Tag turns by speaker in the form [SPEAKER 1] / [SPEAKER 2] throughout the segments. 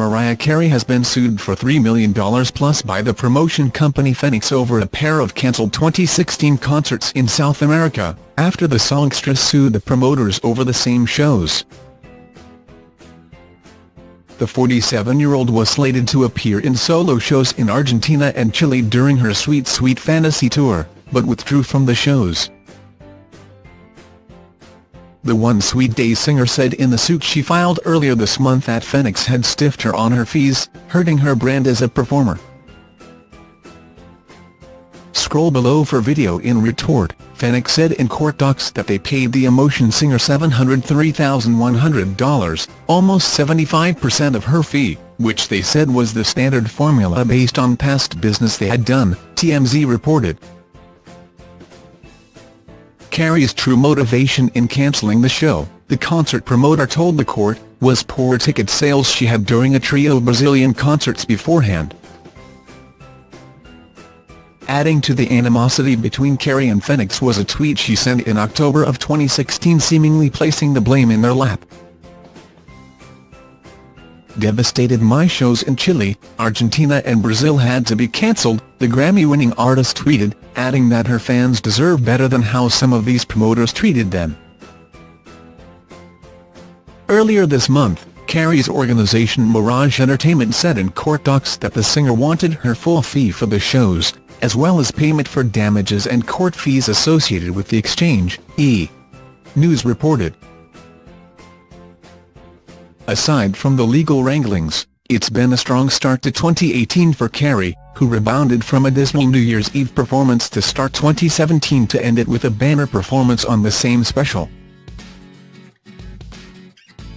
[SPEAKER 1] Mariah Carey has been sued for $3 million plus by the promotion company Phoenix over a pair of cancelled 2016 concerts in South America, after the songstress sued the promoters over the same shows. The 47-year-old was slated to appear in solo shows in Argentina and Chile during her Sweet Sweet Fantasy tour, but withdrew from the shows. The One Sweet Day singer said in the suit she filed earlier this month that Phoenix had stiffed her on her fees, hurting her brand as a performer. Scroll below for video in retort, Phoenix said in court docs that they paid the Emotion singer $703,100, almost 75% of her fee, which they said was the standard formula based on past business they had done, TMZ reported. Carey's true motivation in cancelling the show, the concert promoter told the court, was poor ticket sales she had during a trio of Brazilian concerts beforehand. Adding to the animosity between Carey and Phoenix was a tweet she sent in October of 2016 seemingly placing the blame in their lap devastated my shows in Chile, Argentina and Brazil had to be cancelled, the Grammy-winning artist tweeted, adding that her fans deserve better than how some of these promoters treated them. Earlier this month, Carey's organisation Mirage Entertainment said in court docs that the singer wanted her full fee for the shows, as well as payment for damages and court fees associated with the exchange, E! News reported. Aside from the legal wranglings, it's been a strong start to 2018 for Carey, who rebounded from a dismal New Year's Eve performance to start 2017 to end it with a banner performance on the same special.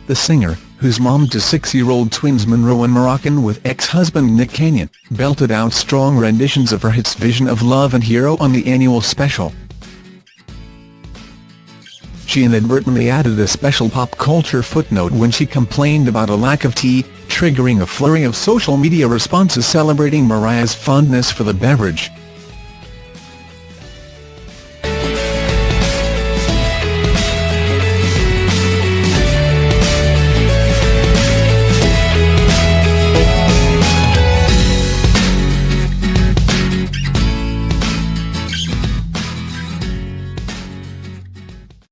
[SPEAKER 1] The singer, whose mom to six-year-old twins Monroe and Moroccan with ex-husband Nick Cannon, belted out strong renditions of her hits Vision of Love and Hero on the annual special she inadvertently added a special pop culture footnote when she complained about a lack of tea, triggering a flurry of social media responses celebrating Mariah's fondness for the beverage.